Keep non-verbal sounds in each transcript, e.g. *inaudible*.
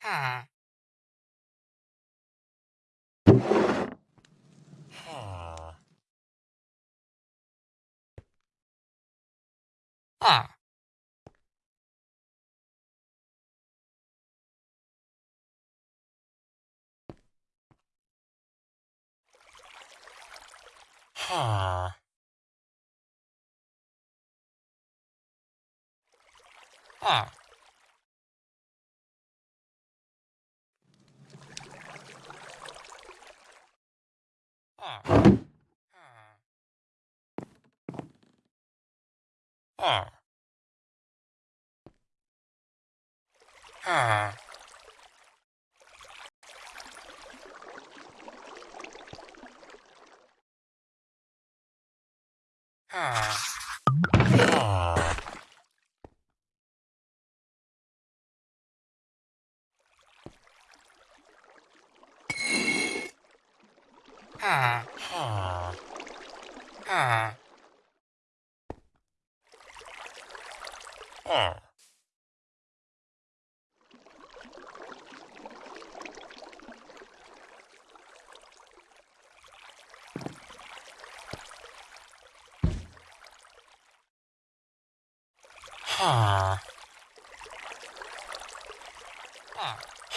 Ha. Ha. Ha. Ha. Ha. Ah. Ah. Ah. Ah. Ha.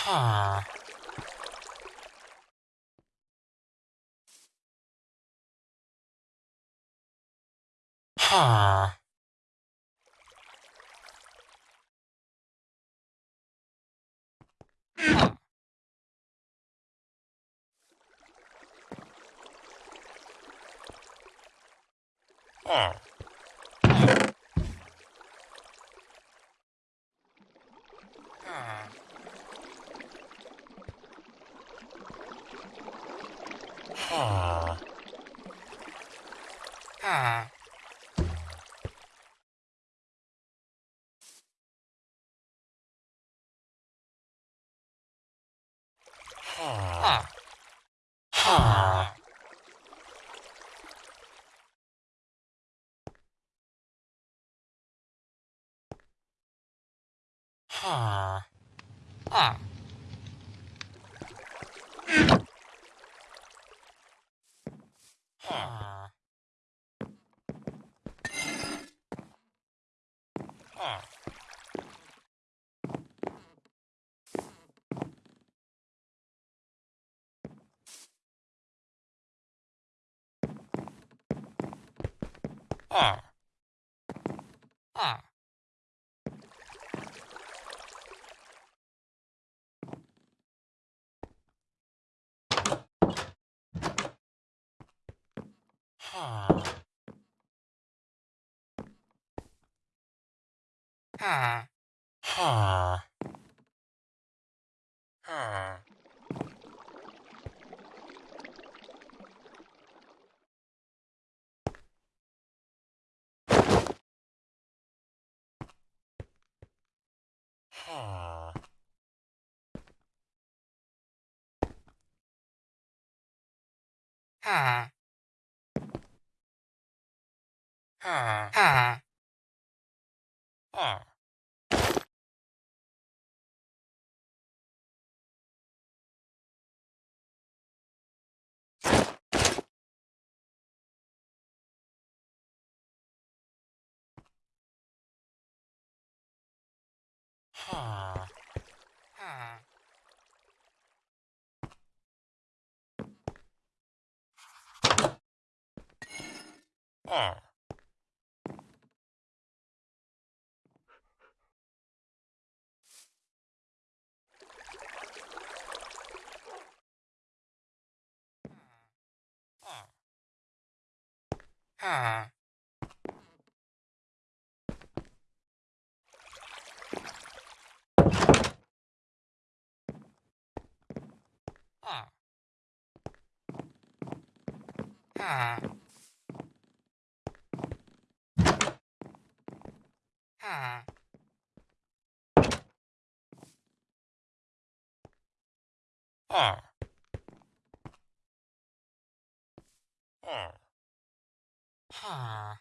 Ha. Ah. Ah. Ah. Ah. Ah. Ah. Ah. Ha. Ha. Ha. Ha. Ha. Ha. Ha. Ha. Ah. Ah. Ah. Ah. Ah. Ah.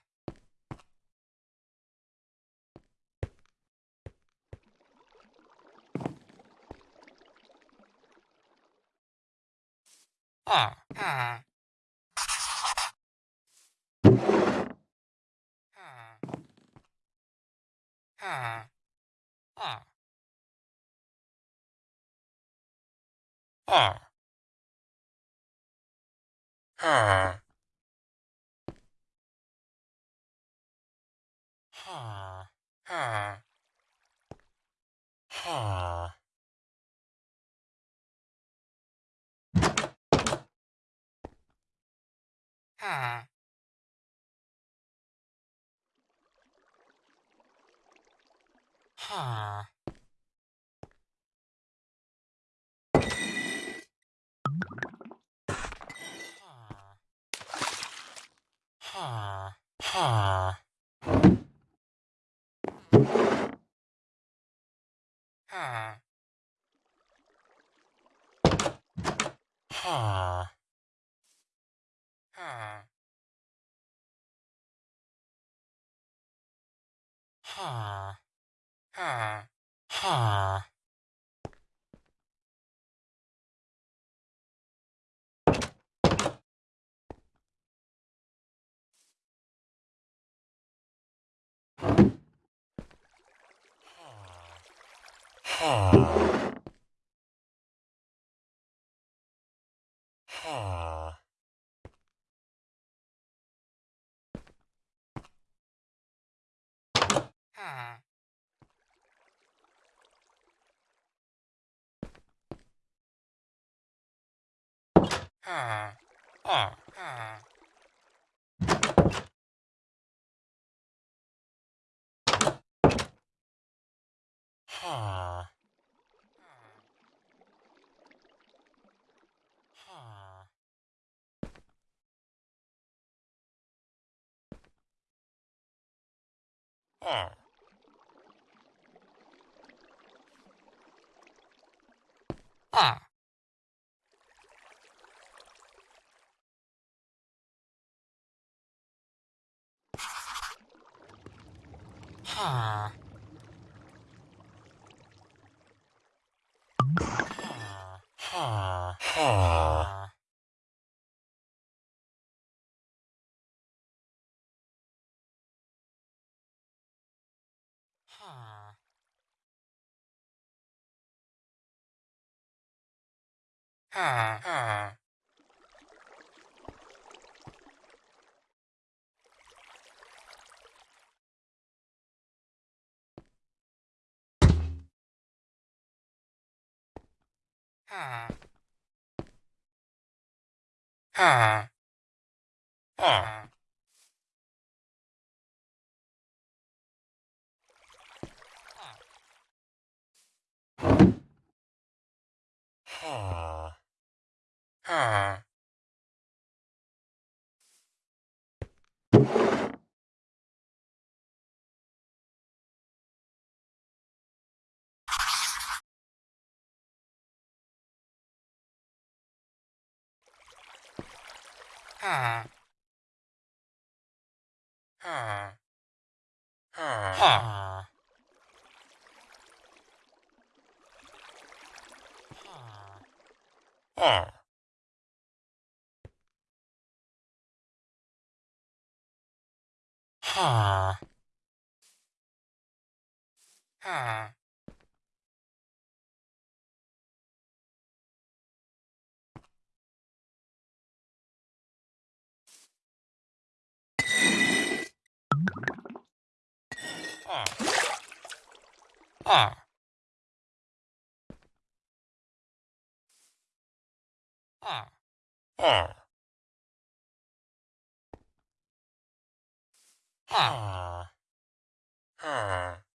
Ah. Ah. 啊啊啊啊啊啊啊！啊。Ah. Huh? Huh? Oh. Huh, huh. Ah. Ah. Ah. Ah. Ah. Ha. Ha. Ha. ha. Oh. Ha. Ha. Ah. Ah. Ah. Ah. Ah. Ah.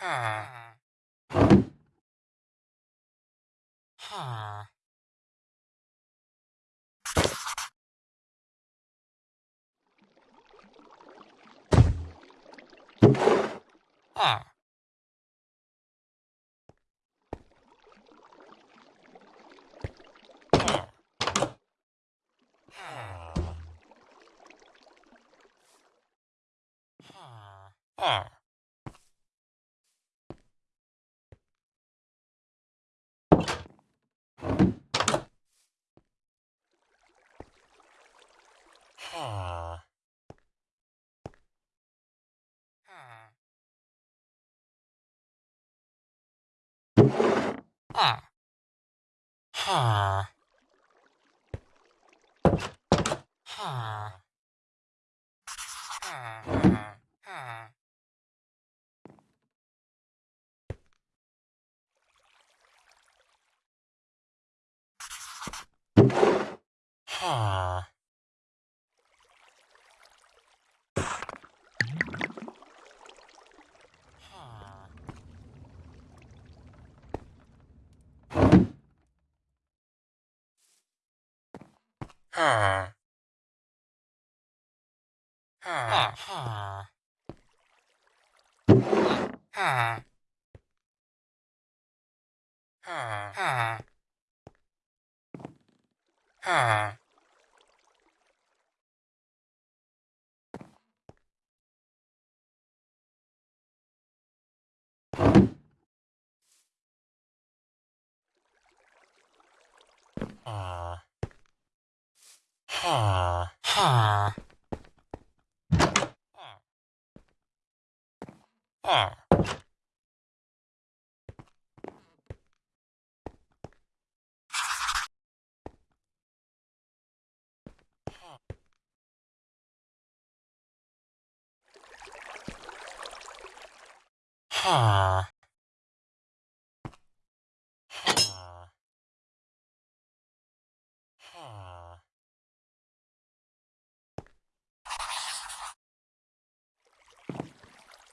Huh. Huh. Huh. Ah. Ah. Ah. Ah. Huh. Huh. Huh. Huh. 啊啊啊啊啊啊啊啊啊 Ha. Ha. Ha.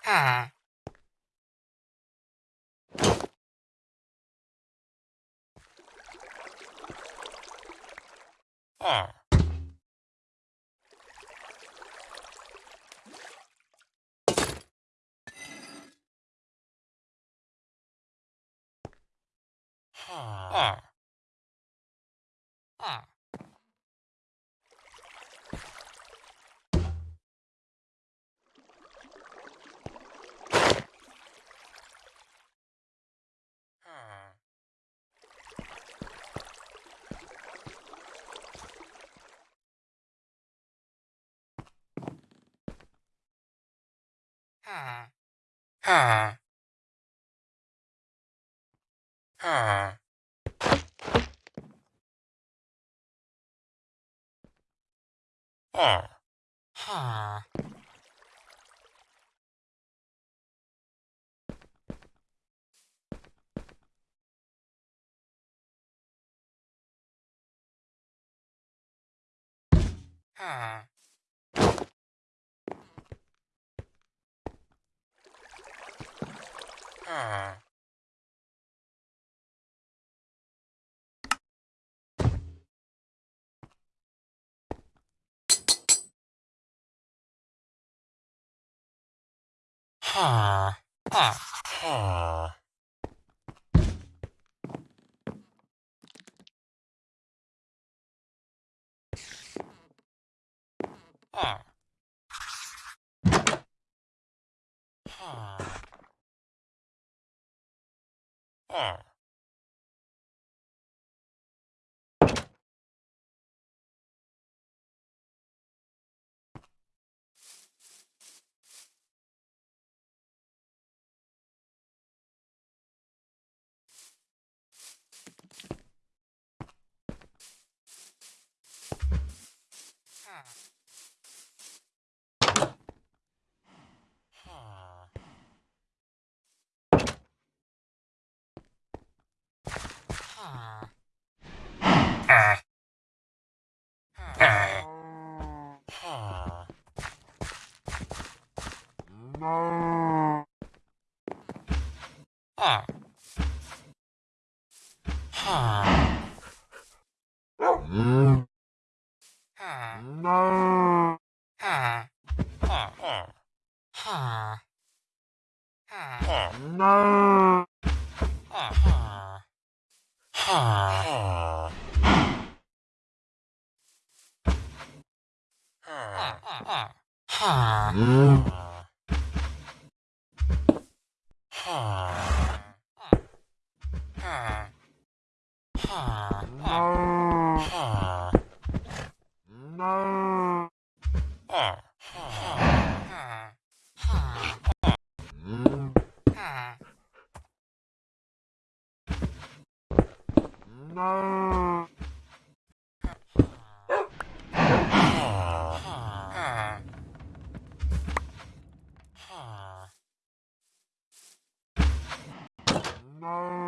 Ah. Ah. Ah. Huh. Ha. Ha. Ha. Ha. Ah. Ha. Ha. Ha. Ah. Huh. Ah. Ah. Ah. Ah. Ah. Ah. Ah. Ah. Ah. Ah. No. Ah.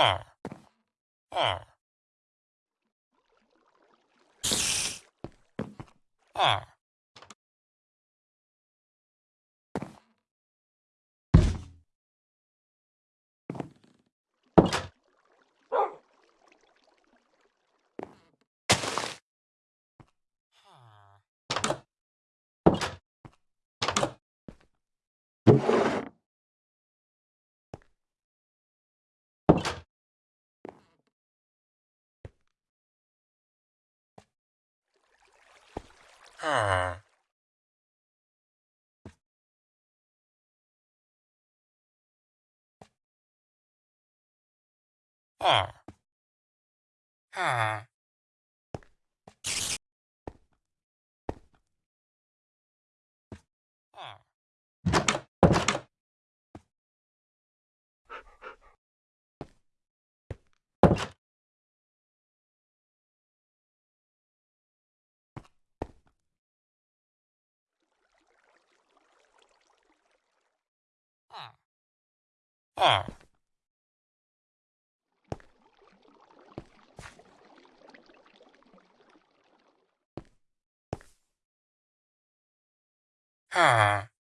Ah. Ah. Ah. Huh. Huh. Huh. there Ah. ah.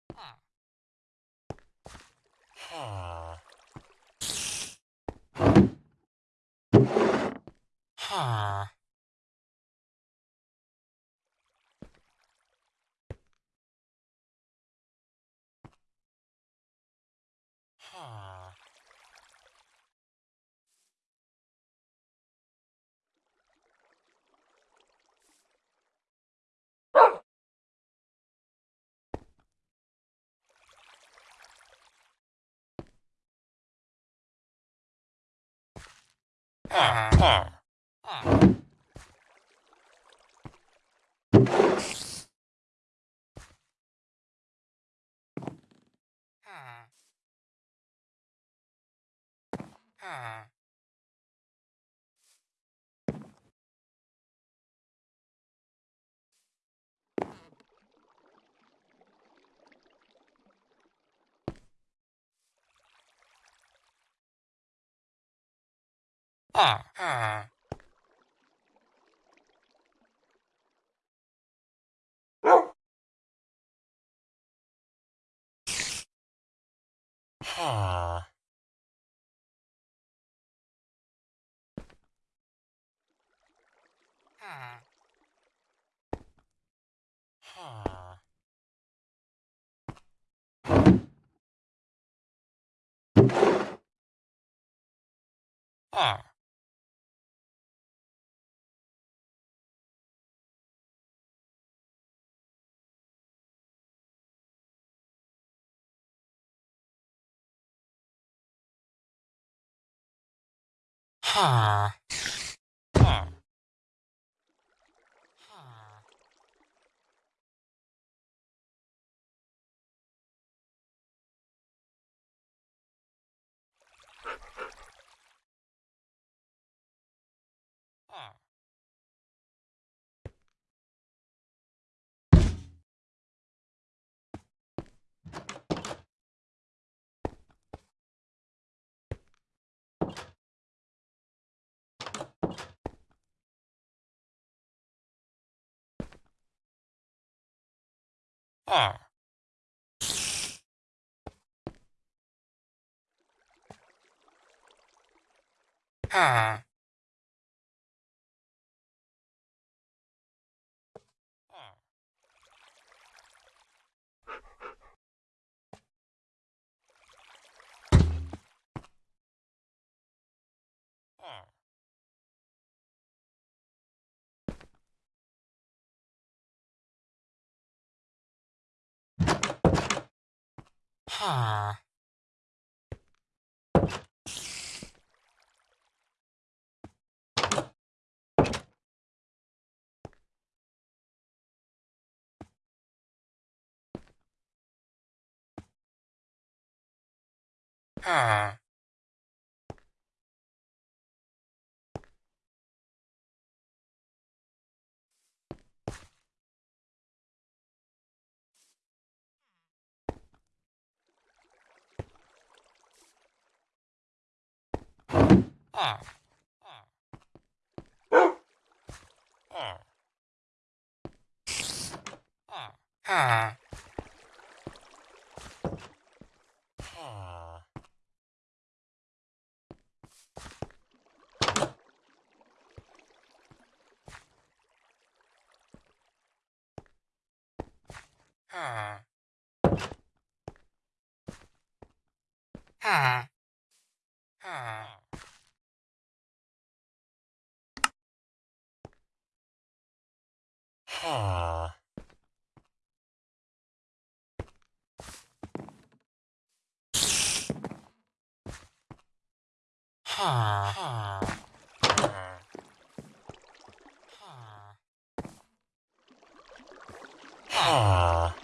Uh-huh. Ah, ah. Huh. Huh. Huh. Ah. Huh. R. Ah. ah. Huh. Huh. Ha. Ha. Ah. Ha. Ha. Ah.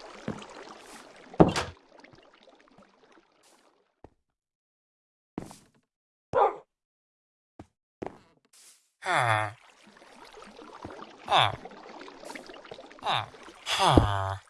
Ah. Ah. 啊。哈。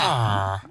Ah.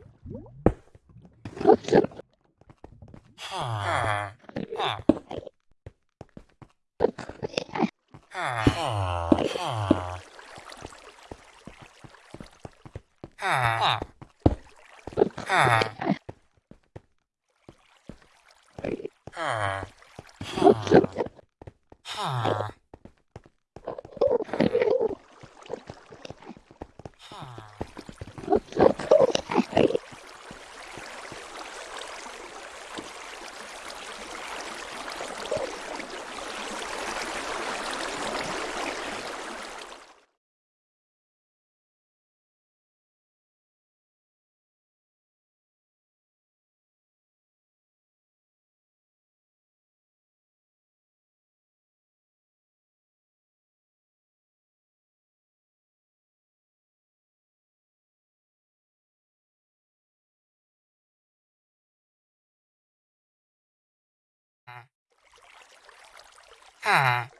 Ha.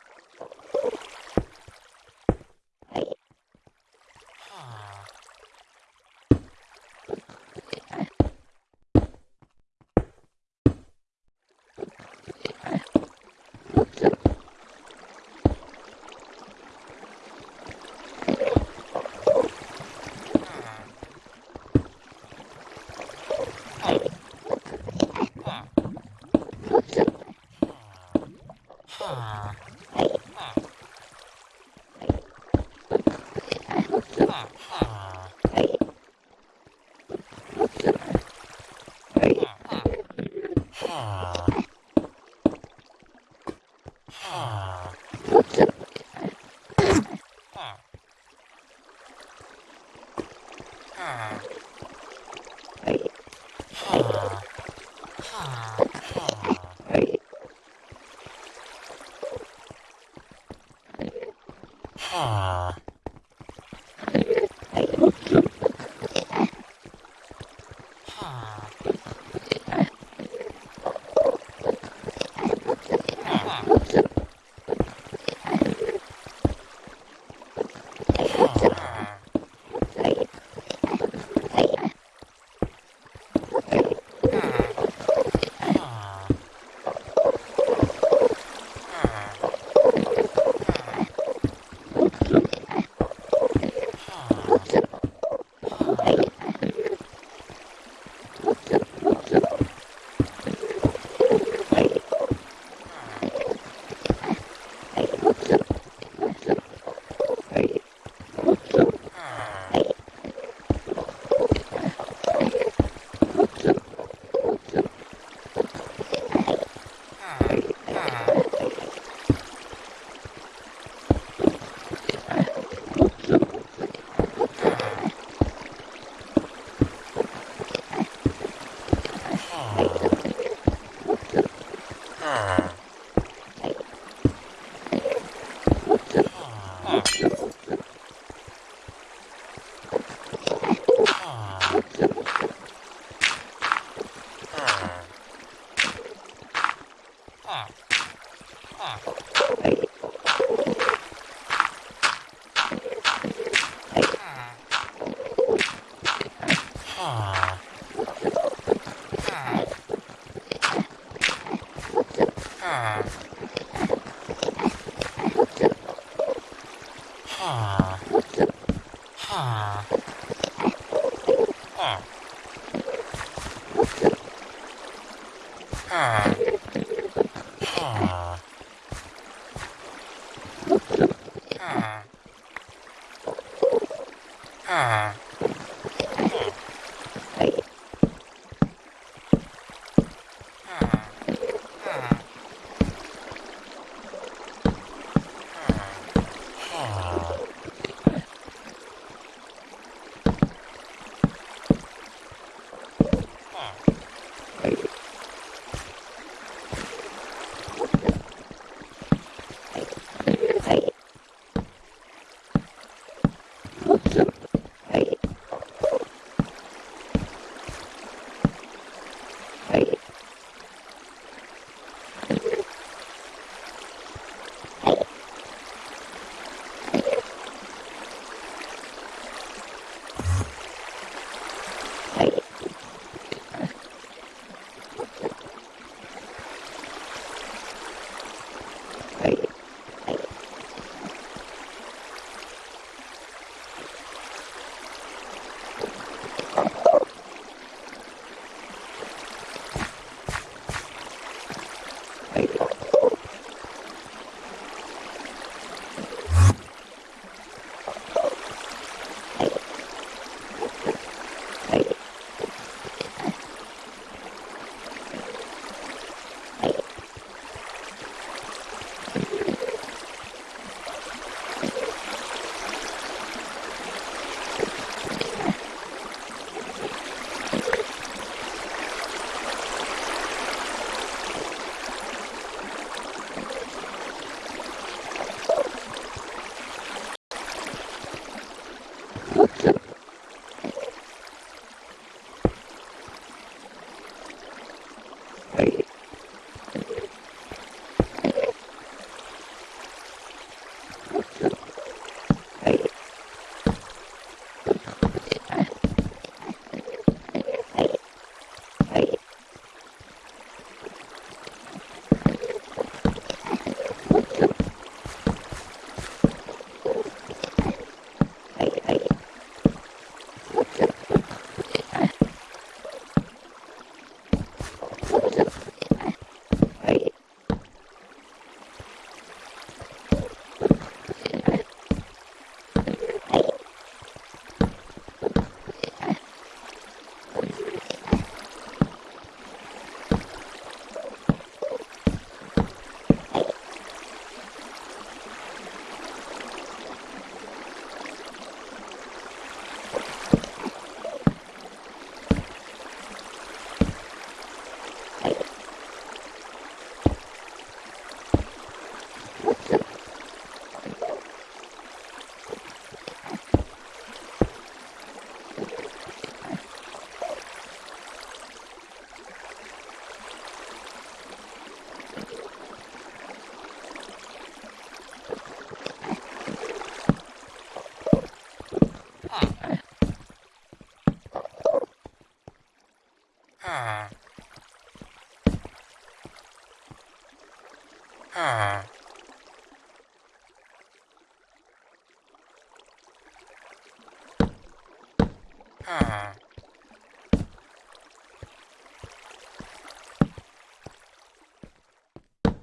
Ah.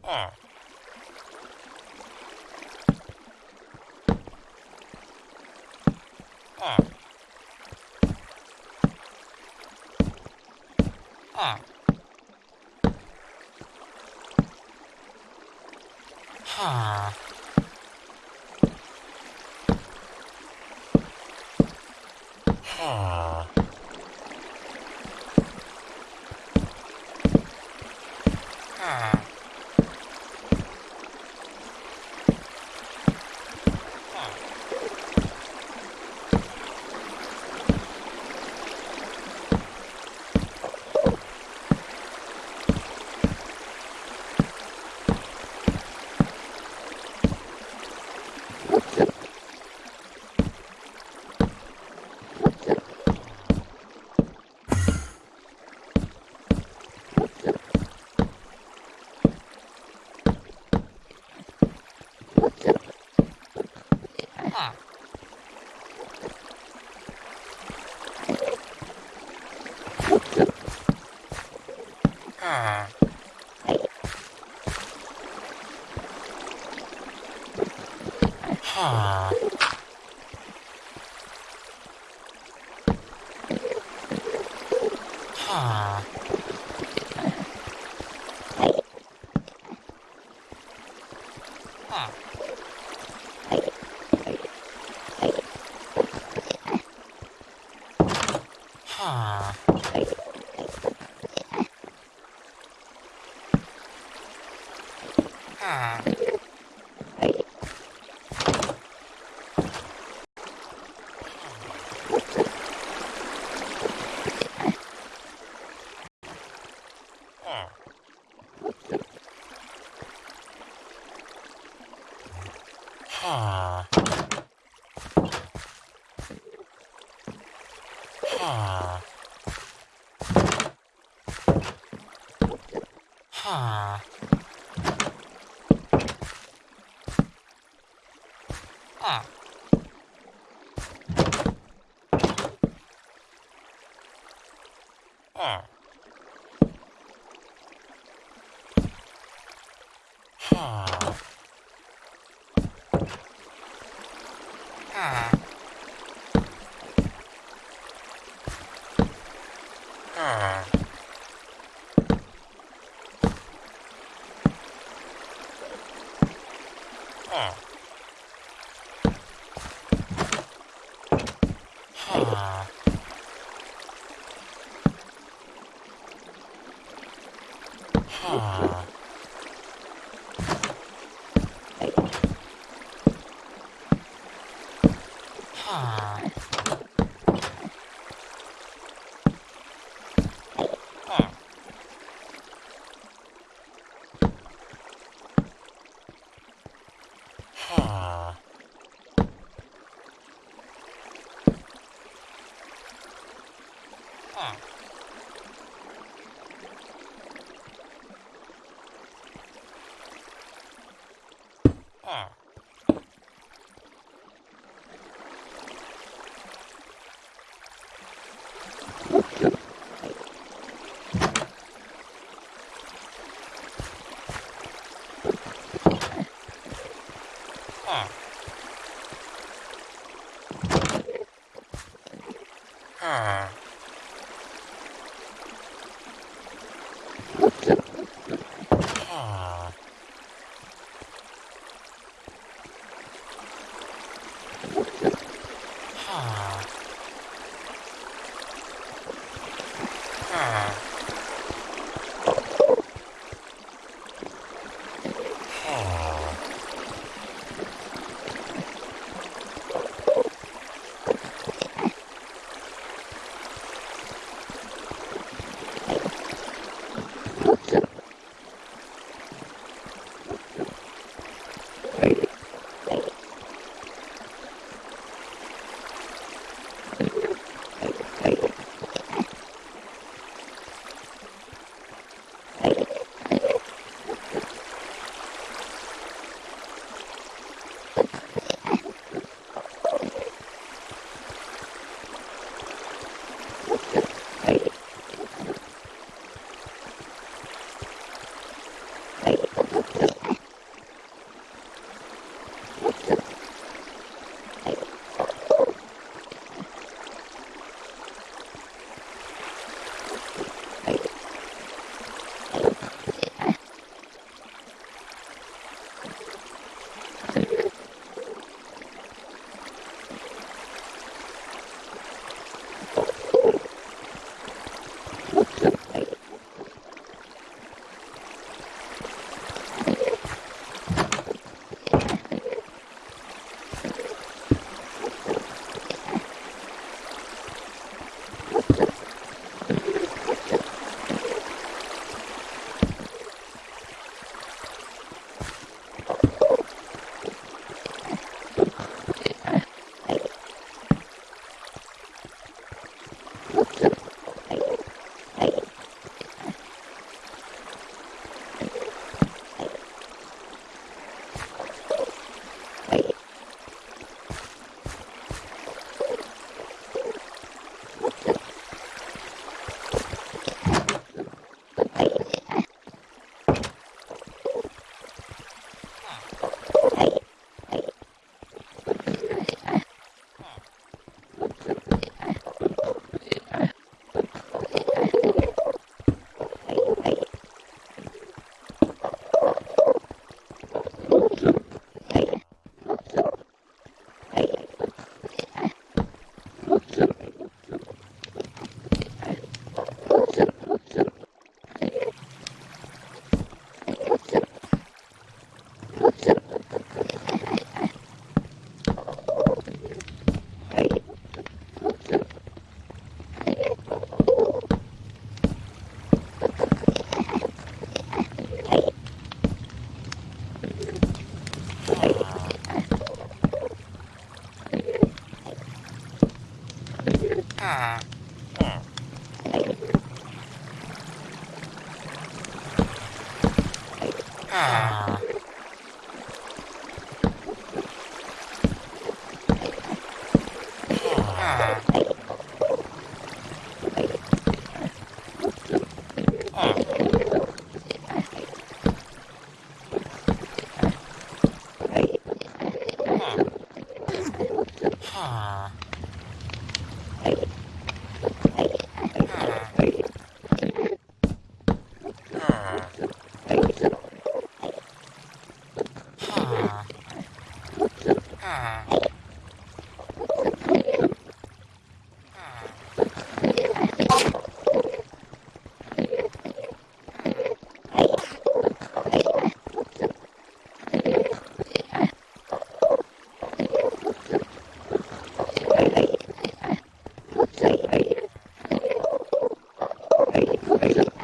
Ah. R. Ah. Ah. Ah. Ah. Ah. Ah. はい。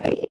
はい。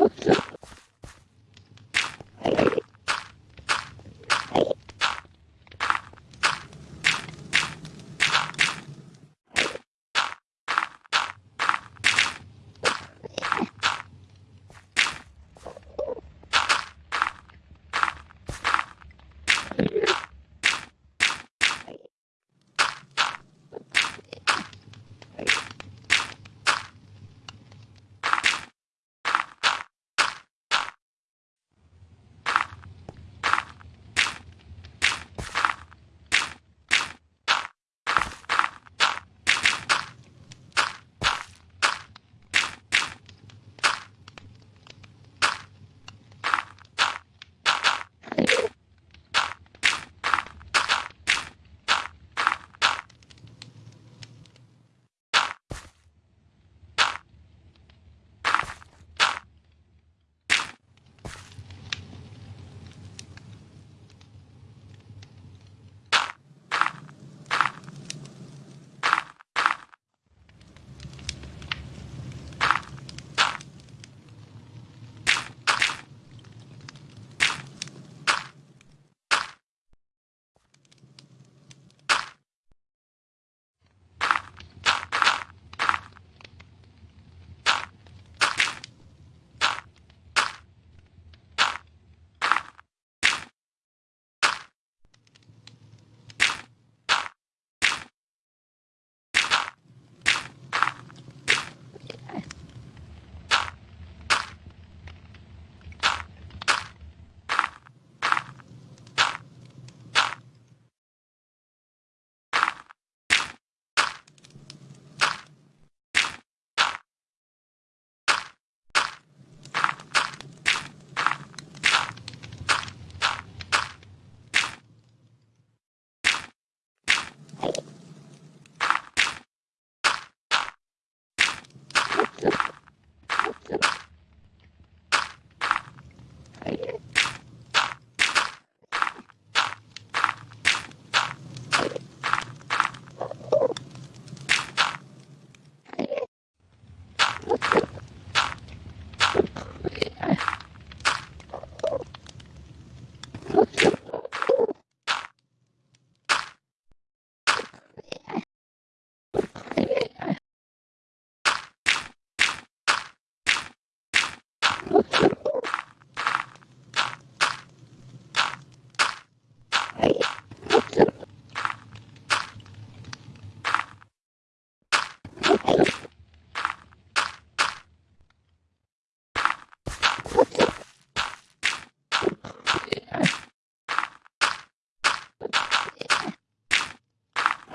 Oh, *laughs* God.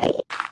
Bye.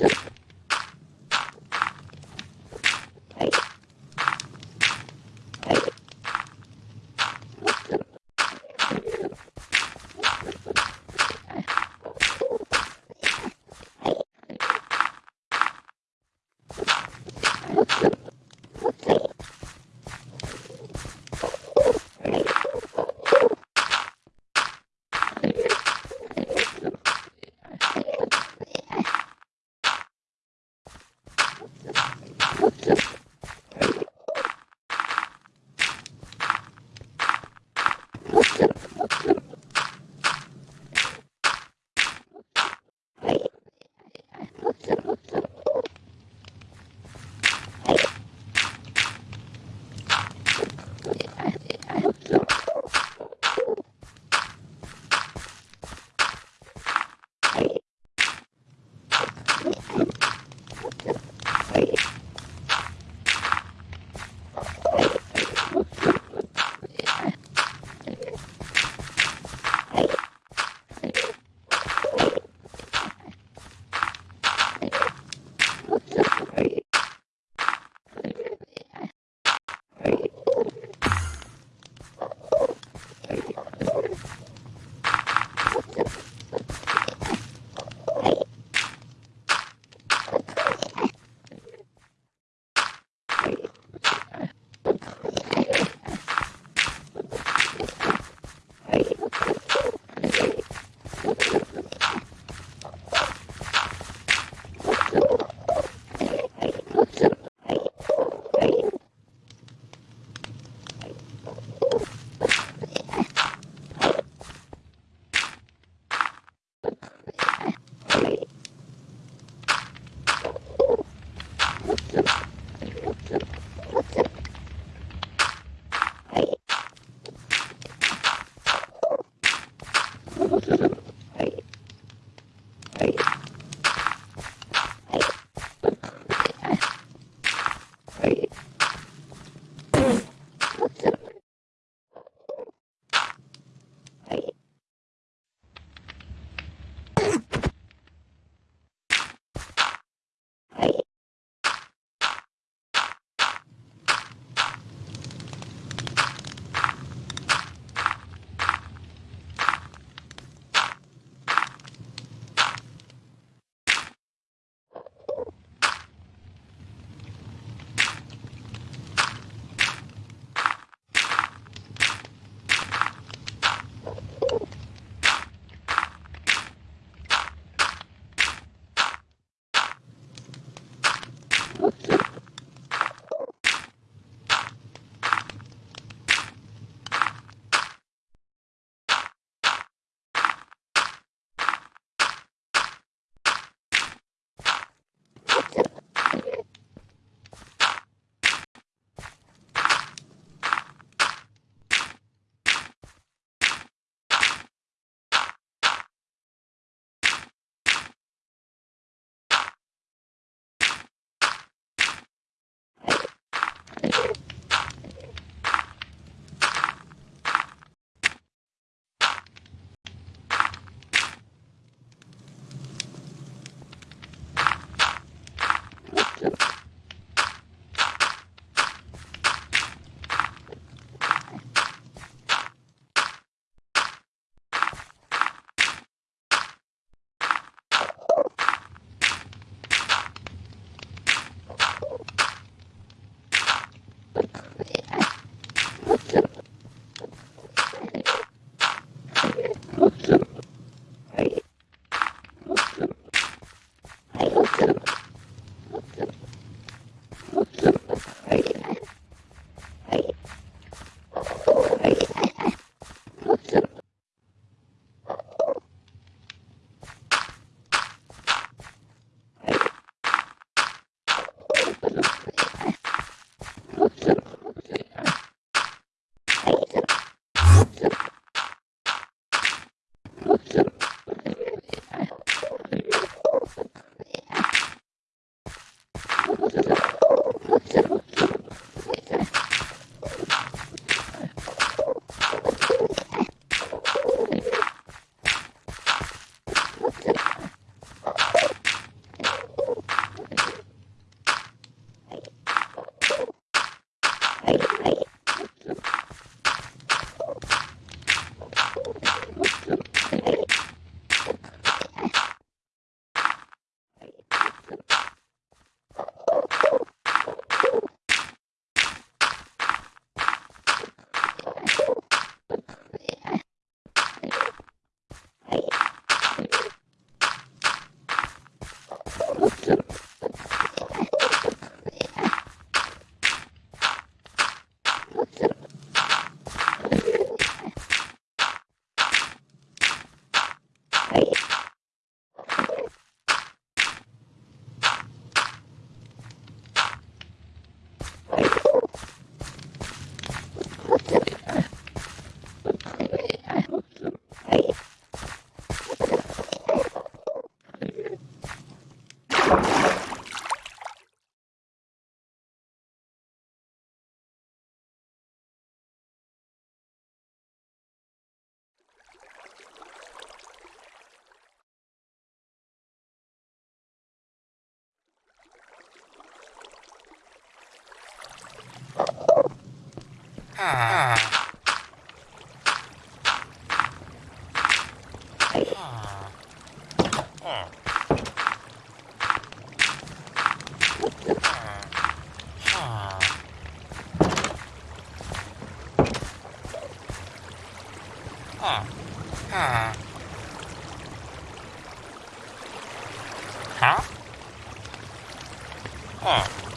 Yeah. Let's go. Huh?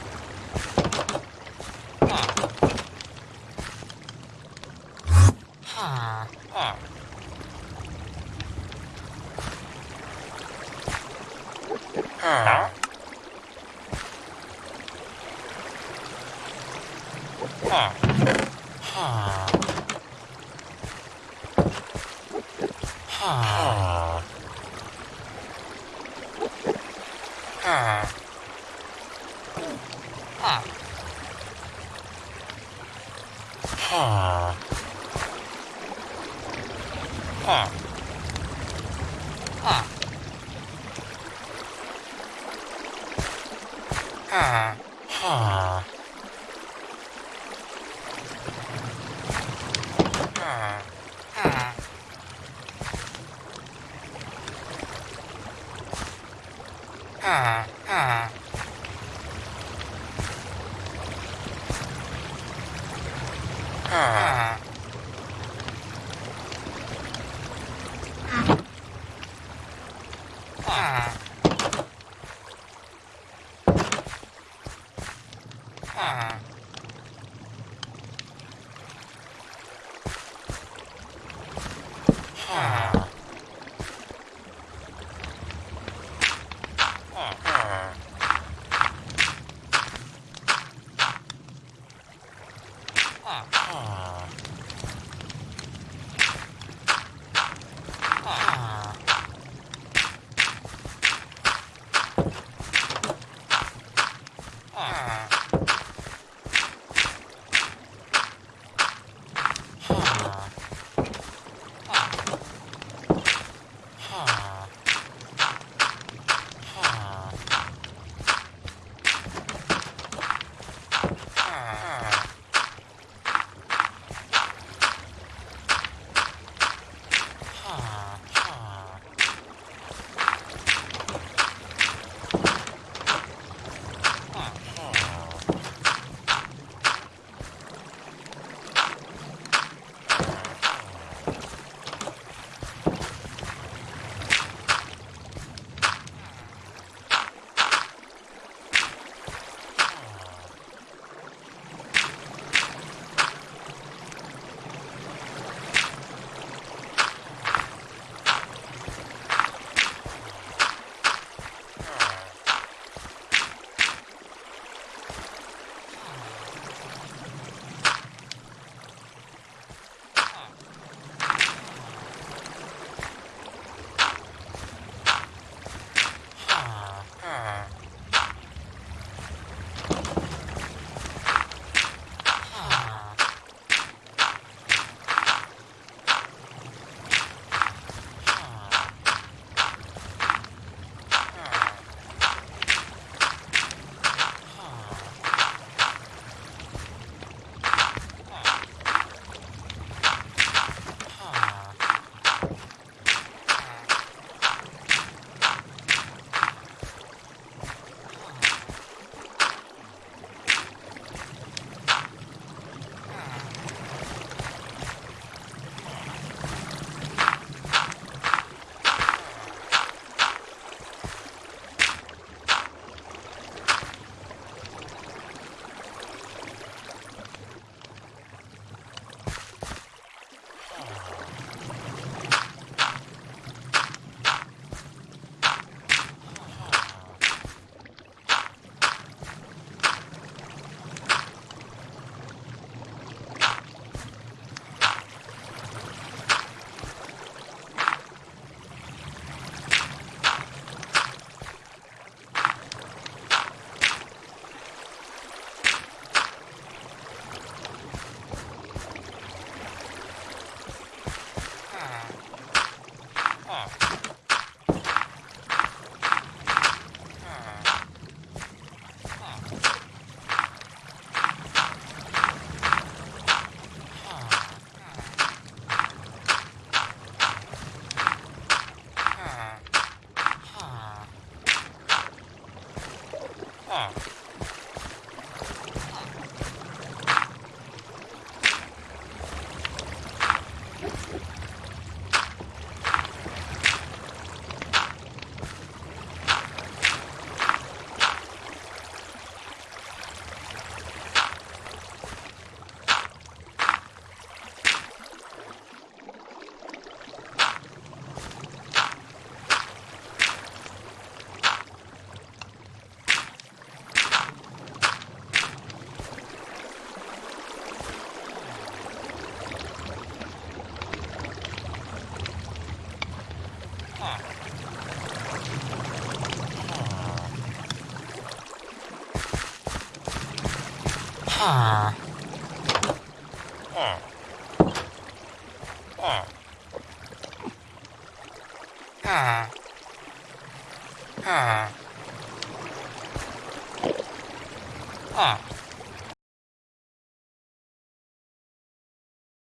Ah.